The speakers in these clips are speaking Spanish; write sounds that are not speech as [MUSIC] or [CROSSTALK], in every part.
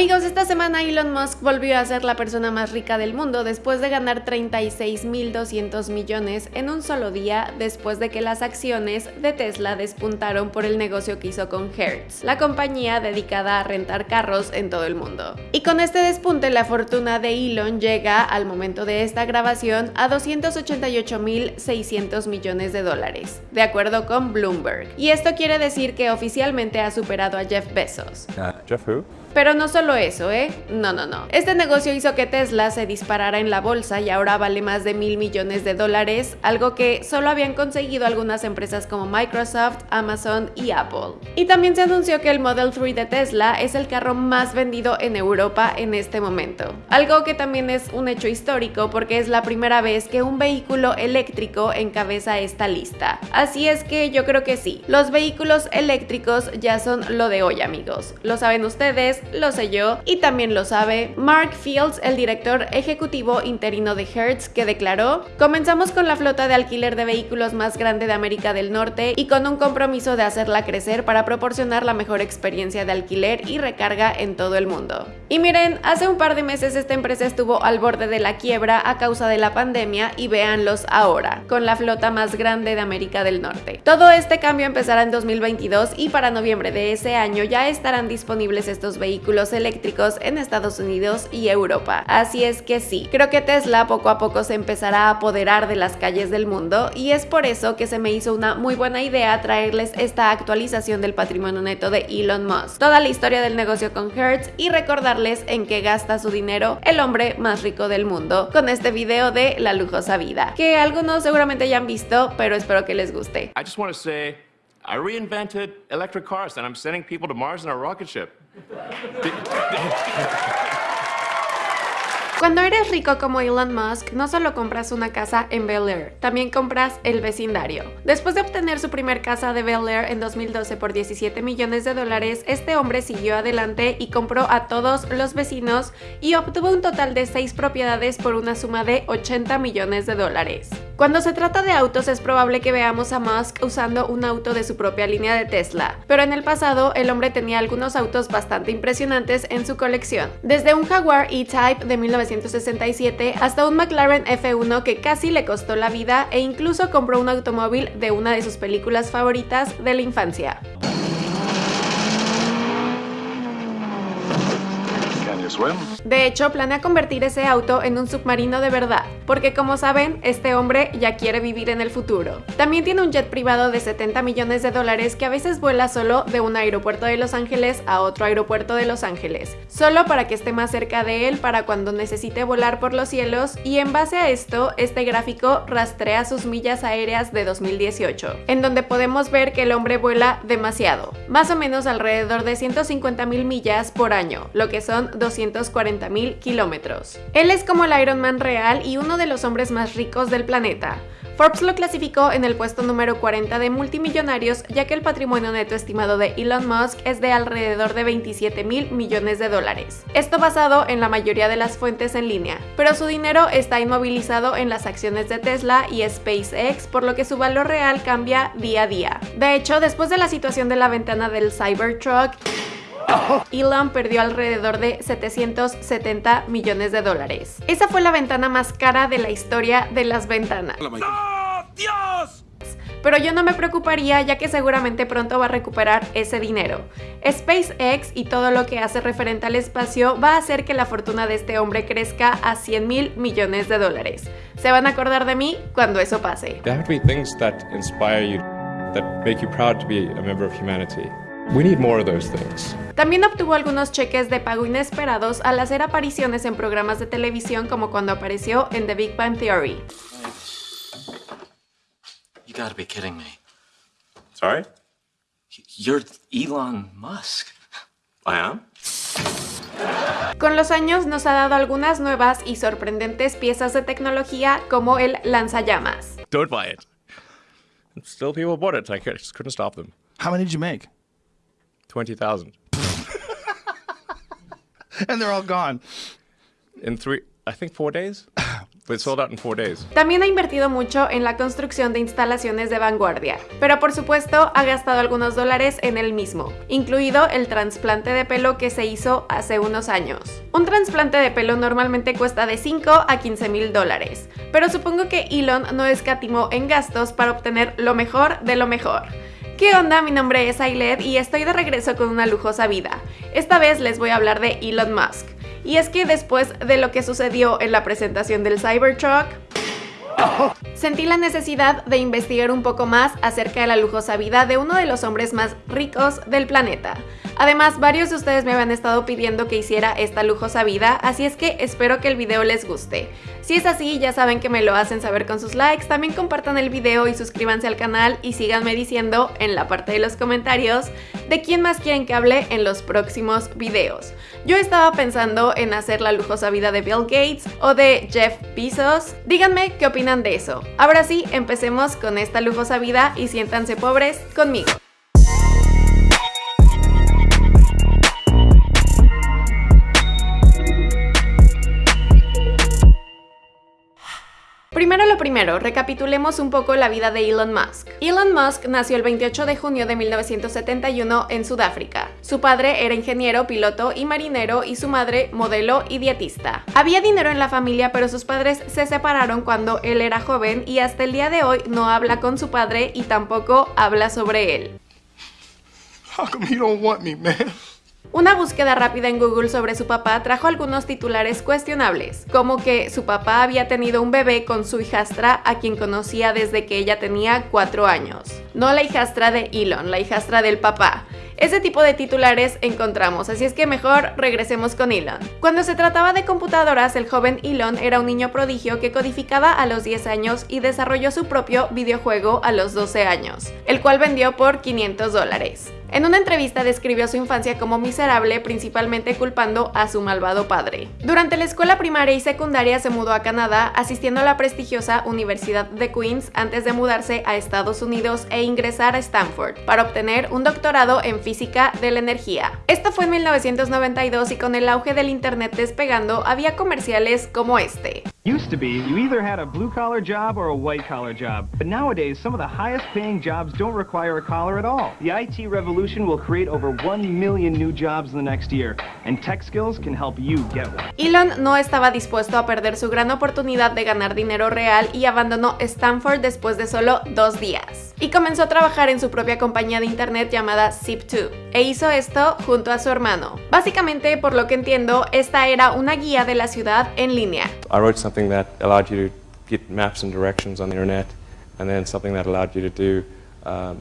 Amigos, esta semana Elon Musk volvió a ser la persona más rica del mundo después de ganar 36.200 millones en un solo día después de que las acciones de Tesla despuntaron por el negocio que hizo con Hertz, la compañía dedicada a rentar carros en todo el mundo. Y con este despunte la fortuna de Elon llega al momento de esta grabación a 288.600 millones de dólares, de acuerdo con Bloomberg. Y esto quiere decir que oficialmente ha superado a Jeff Bezos. Uh, Jeff who? Pero no solo eso, ¿eh? No, no, no. Este negocio hizo que Tesla se disparara en la bolsa y ahora vale más de mil millones de dólares, algo que solo habían conseguido algunas empresas como Microsoft, Amazon y Apple. Y también se anunció que el Model 3 de Tesla es el carro más vendido en Europa en este momento. Algo que también es un hecho histórico porque es la primera vez que un vehículo eléctrico encabeza esta lista. Así es que yo creo que sí, los vehículos eléctricos ya son lo de hoy amigos. Lo saben ustedes, lo sé yo y también lo sabe Mark Fields, el director ejecutivo interino de Hertz, que declaró, comenzamos con la flota de alquiler de vehículos más grande de América del Norte y con un compromiso de hacerla crecer para proporcionar la mejor experiencia de alquiler y recarga en todo el mundo. Y miren, hace un par de meses esta empresa estuvo al borde de la quiebra a causa de la pandemia y véanlos ahora, con la flota más grande de América del Norte. Todo este cambio empezará en 2022 y para noviembre de ese año ya estarán disponibles estos vehículos vehículos eléctricos en Estados Unidos y Europa. Así es que sí, creo que Tesla poco a poco se empezará a apoderar de las calles del mundo y es por eso que se me hizo una muy buena idea traerles esta actualización del patrimonio neto de Elon Musk, toda la historia del negocio con Hertz y recordarles en qué gasta su dinero el hombre más rico del mundo con este video de la lujosa vida, que algunos seguramente ya han visto, pero espero que les guste. I reinvented electric cars and I'm sending people to Mars in a rocket ship. [LAUGHS] Cuando eres rico como Elon Musk, no solo compras una casa en Bel Air, también compras el vecindario. Después de obtener su primer casa de Bel Air en 2012 por 17 millones de dólares, este hombre siguió adelante y compró a todos los vecinos y obtuvo un total de 6 propiedades por una suma de 80 millones de dólares. Cuando se trata de autos es probable que veamos a Musk usando un auto de su propia línea de Tesla, pero en el pasado el hombre tenía algunos autos bastante impresionantes en su colección, desde un Jaguar E-Type de 1967 hasta un McLaren F1 que casi le costó la vida e incluso compró un automóvil de una de sus películas favoritas de la infancia. De hecho, planea convertir ese auto en un submarino de verdad, porque como saben, este hombre ya quiere vivir en el futuro. También tiene un jet privado de 70 millones de dólares que a veces vuela solo de un aeropuerto de Los Ángeles a otro aeropuerto de Los Ángeles, solo para que esté más cerca de él para cuando necesite volar por los cielos y en base a esto, este gráfico rastrea sus millas aéreas de 2018, en donde podemos ver que el hombre vuela demasiado, más o menos alrededor de 150 mil millas por año, lo que son 200 mil kilómetros. Él es como el Iron Man real y uno de los hombres más ricos del planeta. Forbes lo clasificó en el puesto número 40 de multimillonarios, ya que el patrimonio neto estimado de Elon Musk es de alrededor de 27 mil millones de dólares. Esto basado en la mayoría de las fuentes en línea, pero su dinero está inmovilizado en las acciones de Tesla y SpaceX, por lo que su valor real cambia día a día. De hecho, después de la situación de la ventana del Cybertruck, [LAUGHS] Elon perdió alrededor de 770 millones de dólares. Esa fue la ventana más cara de la historia de las ventanas. Dios! Pero yo no me preocuparía ya que seguramente pronto va a recuperar ese dinero. SpaceX y todo lo que hace referente al espacio va a hacer que la fortuna de este hombre crezca a 100 mil millones de dólares. Se van a acordar de mí cuando eso pase. There have to be things that inspire you, that make you proud to be a member of humanity. We need more of those things. También obtuvo algunos cheques de pago inesperados al hacer apariciones en programas de televisión como cuando apareció en The Big Bang Theory. You gotta be kidding me. Sorry? You're Elon Musk. I am? Con los años nos ha dado algunas nuevas y sorprendentes piezas de tecnología como el lanzallamas. Don't buy it. Still people bought it. I just couldn't stop them. How many did you make? 20,000. And they're all gone. In three, I think four days? but it sold out in four days. También ha invertido mucho en la construcción de instalaciones de vanguardia, pero por supuesto ha gastado algunos dólares en el mismo, incluido el trasplante de pelo que se hizo hace unos años. Un trasplante de pelo normalmente cuesta de 5 a 15 mil dólares, pero supongo que Elon no escatimó en gastos para obtener lo mejor de lo mejor. ¿Qué onda? Mi nombre es Ailed y estoy de regreso con una lujosa vida. Esta vez les voy a hablar de Elon Musk. Y es que después de lo que sucedió en la presentación del Cybertruck, Sentí la necesidad de investigar un poco más acerca de la lujosa vida de uno de los hombres más ricos del planeta. Además, varios de ustedes me habían estado pidiendo que hiciera esta lujosa vida, así es que espero que el video les guste. Si es así, ya saben que me lo hacen saber con sus likes, también compartan el video y suscríbanse al canal y síganme diciendo en la parte de los comentarios de quién más quieren que hable en los próximos videos. Yo estaba pensando en hacer la lujosa vida de Bill Gates o de Jeff Bezos. Díganme qué opinan de eso. Ahora sí, empecemos con esta lujosa vida y siéntanse pobres conmigo. Primero lo primero, recapitulemos un poco la vida de Elon Musk. Elon Musk nació el 28 de junio de 1971 en Sudáfrica. Su padre era ingeniero, piloto y marinero y su madre modelo y dietista. Había dinero en la familia, pero sus padres se separaron cuando él era joven y hasta el día de hoy no habla con su padre y tampoco habla sobre él. Una búsqueda rápida en Google sobre su papá trajo algunos titulares cuestionables, como que su papá había tenido un bebé con su hijastra a quien conocía desde que ella tenía 4 años. No la hijastra de Elon, la hijastra del papá. Ese tipo de titulares encontramos, así es que mejor regresemos con Elon. Cuando se trataba de computadoras, el joven Elon era un niño prodigio que codificaba a los 10 años y desarrolló su propio videojuego a los 12 años, el cual vendió por 500 dólares. En una entrevista describió su infancia como miserable, principalmente culpando a su malvado padre. Durante la escuela primaria y secundaria se mudó a Canadá, asistiendo a la prestigiosa Universidad de Queens antes de mudarse a Estados Unidos e ingresar a Stanford para obtener un doctorado en física de la energía. Esto fue en 1992 y con el auge del internet despegando había comerciales como este. Used to be, you either had a blue collar job or a white collar job. But nowadays, some of the highest paying jobs don't require a collar at all. The IT revolution will create over 1 million new jobs in the next year, and tech skills can help you get one. Elon no estaba dispuesto a perder su gran oportunidad de ganar dinero real y abandonó Stanford después de solo dos días. Y comenzó a trabajar en su propia compañía de internet llamada Zip2, e hizo esto junto a su hermano. Básicamente, por lo que entiendo, esta era una guía de la ciudad en línea. I wrote something that allowed you to get maps and directions on the internet, and then something that allowed you to do um,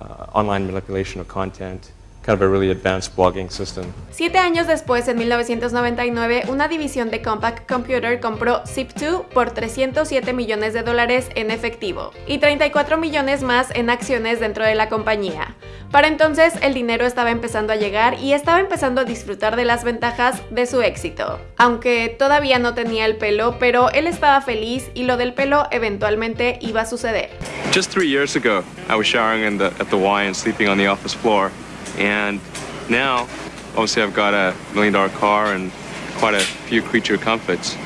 uh, online manipulation of content, kind of a really advanced blogging system. Siete años después, en 1999, una división de Compaq Computer compró Zip2 por 307 millones de dólares en efectivo y 34 millones más en acciones dentro de la compañía. Para entonces el dinero estaba empezando a llegar y estaba empezando a disfrutar de las ventajas de su éxito. Aunque todavía no tenía el pelo, pero él estaba feliz y lo del pelo eventualmente iba a suceder. Just three years ago, I was showering in the, at the Y and sleeping on the office floor. And now, obviously, I've got a million dollar car and quite a few creature comforts.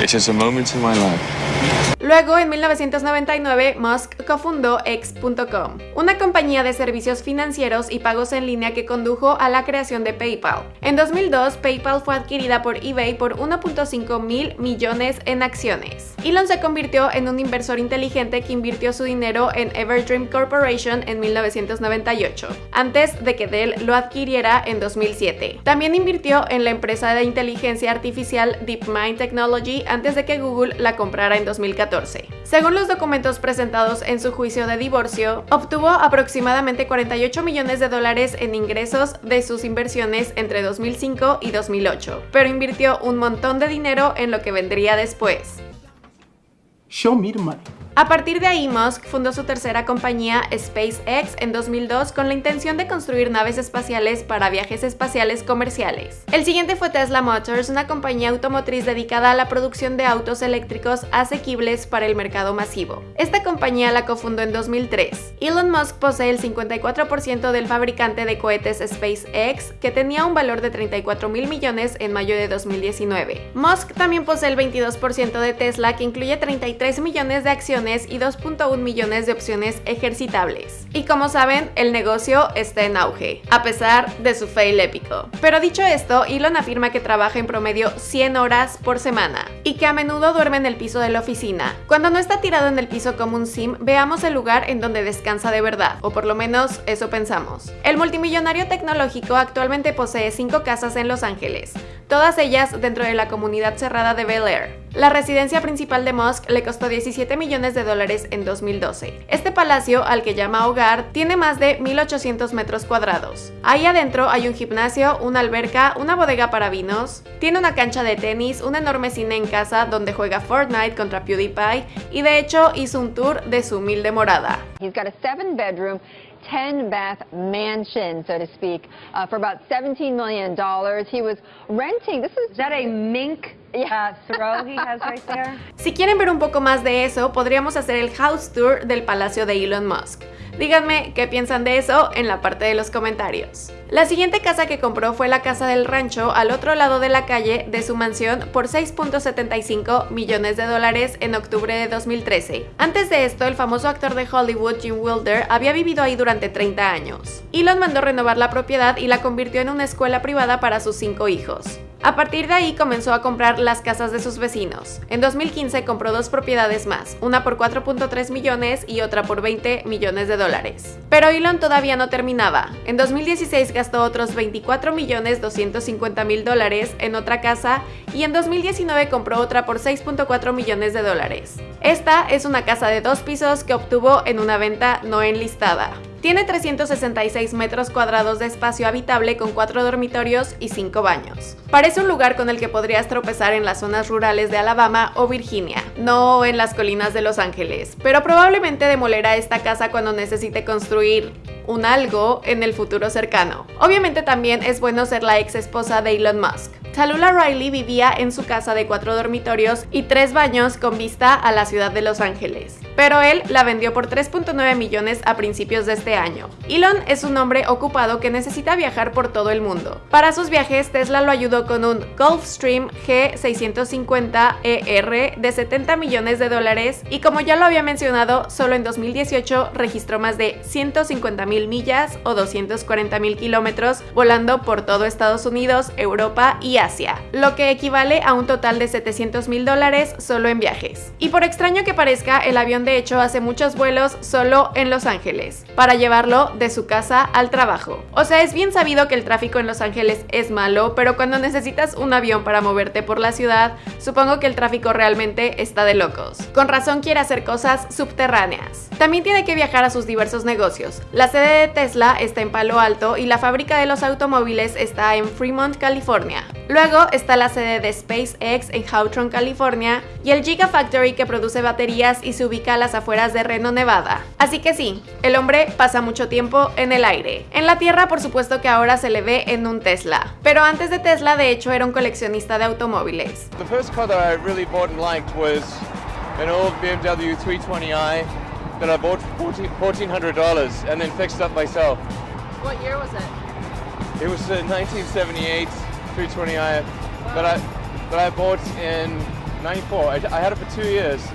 It's just a moment in my life. Luego, en 1999, Musk cofundó X.com, una compañía de servicios financieros y pagos en línea que condujo a la creación de PayPal. En 2002, PayPal fue adquirida por eBay por 1.5 mil millones en acciones. Elon se convirtió en un inversor inteligente que invirtió su dinero en Everdream Corporation en 1998, antes de que Dell lo adquiriera en 2007. También invirtió en la empresa de inteligencia artificial DeepMind Technology antes de que Google la comprara en 2014. Según los documentos presentados en su juicio de divorcio, obtuvo aproximadamente 48 millones de dólares en ingresos de sus inversiones entre 2005 y 2008, pero invirtió un montón de dinero en lo que vendría después. Show me money. A partir de ahí, Musk fundó su tercera compañía, SpaceX, en 2002 con la intención de construir naves espaciales para viajes espaciales comerciales. El siguiente fue Tesla Motors, una compañía automotriz dedicada a la producción de autos eléctricos asequibles para el mercado masivo. Esta compañía la cofundó en 2003. Elon Musk posee el 54% del fabricante de cohetes SpaceX, que tenía un valor de 34 mil millones en mayo de 2019. Musk también posee el 22% de Tesla, que incluye 33 millones de acciones y 2.1 millones de opciones ejercitables. Y como saben, el negocio está en auge, a pesar de su fail épico. Pero dicho esto, Elon afirma que trabaja en promedio 100 horas por semana y que a menudo duerme en el piso de la oficina. Cuando no está tirado en el piso como un sim, veamos el lugar en donde descansa de verdad, o por lo menos eso pensamos. El multimillonario tecnológico actualmente posee 5 casas en Los Ángeles, todas ellas dentro de la comunidad cerrada de Bel Air. La residencia principal de Musk le costó 17 millones de dólares en 2012. Este palacio, al que llama hogar, tiene más de 1.800 metros cuadrados. Ahí adentro hay un gimnasio, una alberca, una bodega para vinos, tiene una cancha de tenis, un enorme cine en casa donde juega Fortnite contra PewDiePie y de hecho hizo un tour de su humilde morada. 10 bath mansion, so to speak, uh, for about $17 million. He was renting. This is, Is that a mink uh, throw he has right there? [LAUGHS] Si quieren ver un poco más de eso, podríamos hacer el house tour del palacio de Elon Musk. Díganme qué piensan de eso en la parte de los comentarios. La siguiente casa que compró fue la casa del rancho al otro lado de la calle de su mansión por 6.75 millones de dólares en octubre de 2013. Antes de esto, el famoso actor de Hollywood Jim Wilder había vivido ahí durante 30 años. Elon mandó renovar la propiedad y la convirtió en una escuela privada para sus cinco hijos. A partir de ahí comenzó a comprar las casas de sus vecinos. En 2015 compró dos propiedades más, una por 4.3 millones y otra por 20 millones de dólares. Pero Elon todavía no terminaba. En 2016 gastó otros 24 millones 250 mil dólares en otra casa y en 2019 compró otra por 6.4 millones de dólares. Esta es una casa de dos pisos que obtuvo en una venta no enlistada. Tiene 366 metros cuadrados de espacio habitable con 4 dormitorios y 5 baños. Parece un lugar con el que podrías tropezar en las zonas rurales de Alabama o Virginia, no en las colinas de Los Ángeles, pero probablemente demolerá esta casa cuando necesite construir un algo en el futuro cercano. Obviamente también es bueno ser la ex esposa de Elon Musk. Talula Riley vivía en su casa de cuatro dormitorios y tres baños con vista a la ciudad de Los Ángeles, pero él la vendió por 3.9 millones a principios de este año. Elon es un hombre ocupado que necesita viajar por todo el mundo. Para sus viajes, Tesla lo ayudó con un Gulfstream G650ER de 70 millones de dólares y como ya lo había mencionado, solo en 2018 registró más de 150 mil millas o 240 mil kilómetros volando por todo Estados Unidos, Europa y Lo que equivale a un total de 700 mil dólares solo en viajes. Y por extraño que parezca, el avión de hecho hace muchos vuelos solo en Los Ángeles, para llevarlo de su casa al trabajo. O sea, es bien sabido que el tráfico en Los Ángeles es malo, pero cuando necesitas un avión para moverte por la ciudad, supongo que el tráfico realmente está de locos. Con razón quiere hacer cosas subterráneas. También tiene que viajar a sus diversos negocios. La sede de Tesla está en Palo Alto y la fábrica de los automóviles está en Fremont, California. Luego está la sede de SpaceX en Hawthorne, California, y el Gigafactory que produce baterías y se ubica a las afueras de Reno, Nevada. Así que sí, el hombre pasa mucho tiempo en el aire. En la Tierra, por supuesto que ahora se le ve en un Tesla. Pero antes de Tesla, de hecho, era un coleccionista de automóviles. The first car that I really bought and liked was an old BMW 320i that I bought for $1,400 and then fixed up myself. What year was it? It was a 1978 320i that I, that I bought in 94. I, I had it for two years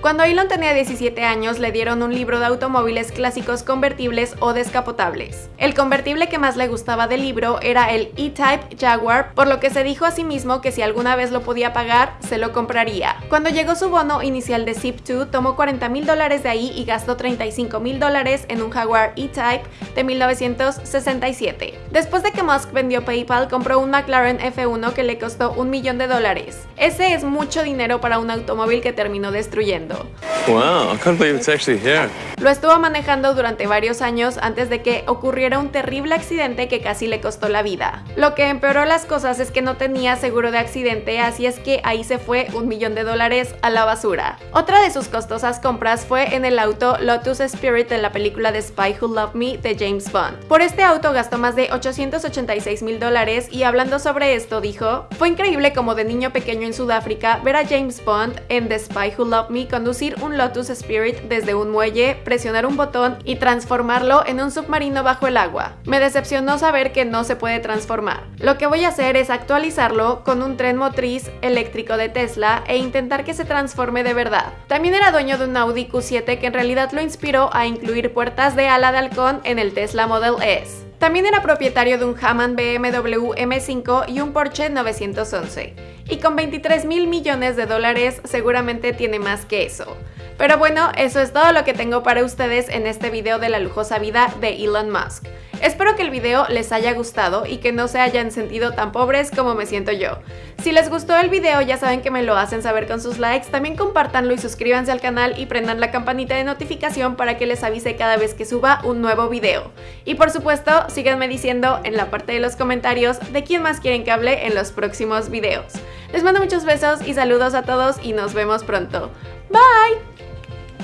Cuando Elon tenía 17 años le dieron un libro de automóviles clásicos convertibles o descapotables. El convertible que más le gustaba del libro era el E-Type Jaguar, por lo que se dijo a sí mismo que si alguna vez lo podía pagar, se lo compraría. Cuando llegó su bono inicial de Zip2, tomó 40 mil dólares de ahí y gastó 35 mil dólares en un Jaguar E-Type de 1967. Después de que Musk vendió PayPal, compró un McLaren F1 que le costó un millón de dólares. Ese es mucho dinero dinero para un automóvil que terminó destruyendo. Wow, I can't believe it's actually here. Lo estuvo manejando durante varios años antes de que ocurriera un terrible accidente que casi le costó la vida. Lo que empeoró las cosas es que no tenía seguro de accidente, así es que ahí se fue un millón de dólares a la basura. Otra de sus costosas compras fue en el auto Lotus Spirit de la película The Spy Who Loved Me de James Bond. Por este auto gastó más de 886 mil dólares y hablando sobre esto dijo, fue increíble como de niño pequeño en Sudáfrica ver James Bond en The Spy Who Loved Me conducir un Lotus Spirit desde un muelle, presionar un botón y transformarlo en un submarino bajo el agua. Me decepcionó saber que no se puede transformar. Lo que voy a hacer es actualizarlo con un tren motriz eléctrico de Tesla e intentar que se transforme de verdad. También era dueño de un Audi Q7 que en realidad lo inspiró a incluir puertas de ala de halcón en el Tesla Model S. También era propietario de un Hammond BMW M5 y un Porsche 911. Y con 23 mil millones de dólares seguramente tiene más que eso. Pero bueno, eso es todo lo que tengo para ustedes en este video de la lujosa vida de Elon Musk. Espero que el video les haya gustado y que no se hayan sentido tan pobres como me siento yo. Si les gustó el video ya saben que me lo hacen saber con sus likes, también compártanlo y suscríbanse al canal y prendan la campanita de notificación para que les avise cada vez que suba un nuevo video. Y por supuesto, síganme diciendo en la parte de los comentarios de quién más quieren que hable en los próximos videos. Les mando muchos besos y saludos a todos y nos vemos pronto. Bye!